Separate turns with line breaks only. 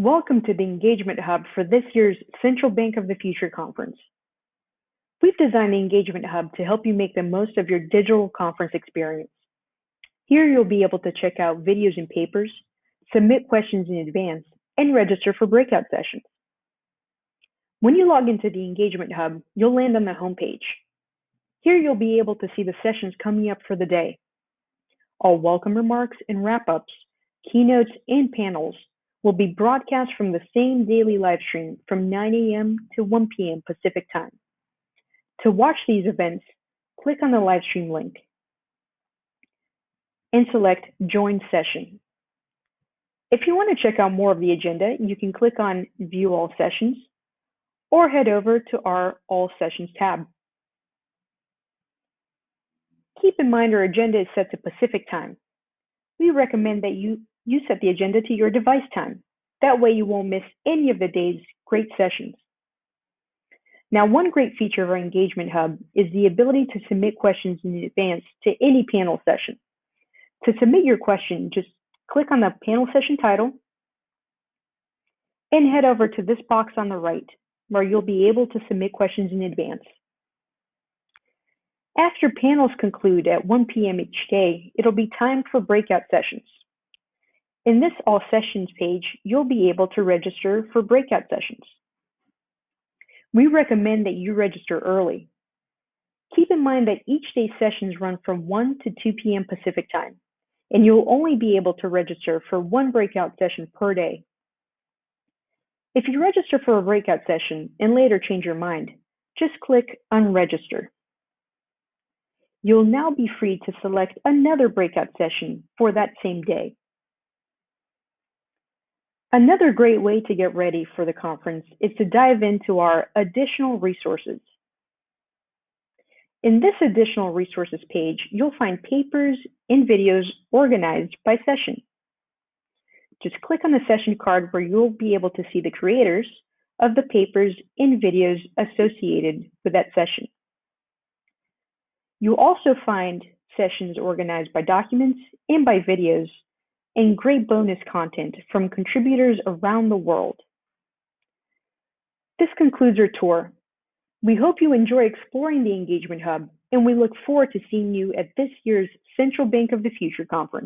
Welcome to the Engagement Hub for this year's Central Bank of the Future conference. We've designed the Engagement Hub to help you make the most of your digital conference experience. Here you'll be able to check out videos and papers, submit questions in advance, and register for breakout sessions. When you log into the Engagement Hub, you'll land on the homepage. Here you'll be able to see the sessions coming up for the day. All welcome remarks and wrap-ups, keynotes, and panels will be broadcast from the same daily live stream from 9 a.m. to 1 p.m. Pacific Time. To watch these events, click on the live stream link and select Join Session. If you want to check out more of the agenda, you can click on View All Sessions or head over to our All Sessions tab. Keep in mind our agenda is set to Pacific Time. We recommend that you you set the agenda to your device time. That way you won't miss any of the day's great sessions. Now, one great feature of our Engagement Hub is the ability to submit questions in advance to any panel session. To submit your question, just click on the panel session title and head over to this box on the right where you'll be able to submit questions in advance. After panels conclude at 1 p.m. each day, it'll be time for breakout sessions. In this All Sessions page, you'll be able to register for breakout sessions. We recommend that you register early. Keep in mind that each day's sessions run from 1 to 2 p.m. Pacific time, and you'll only be able to register for one breakout session per day. If you register for a breakout session and later change your mind, just click Unregister. You'll now be free to select another breakout session for that same day. Another great way to get ready for the conference is to dive into our additional resources. In this additional resources page, you'll find papers and videos organized by session. Just click on the session card where you'll be able to see the creators of the papers and videos associated with that session. You'll also find sessions organized by documents and by videos and great bonus content from contributors around the world. This concludes our tour. We hope you enjoy exploring the Engagement Hub, and we look forward to seeing you at this year's Central Bank of the Future conference.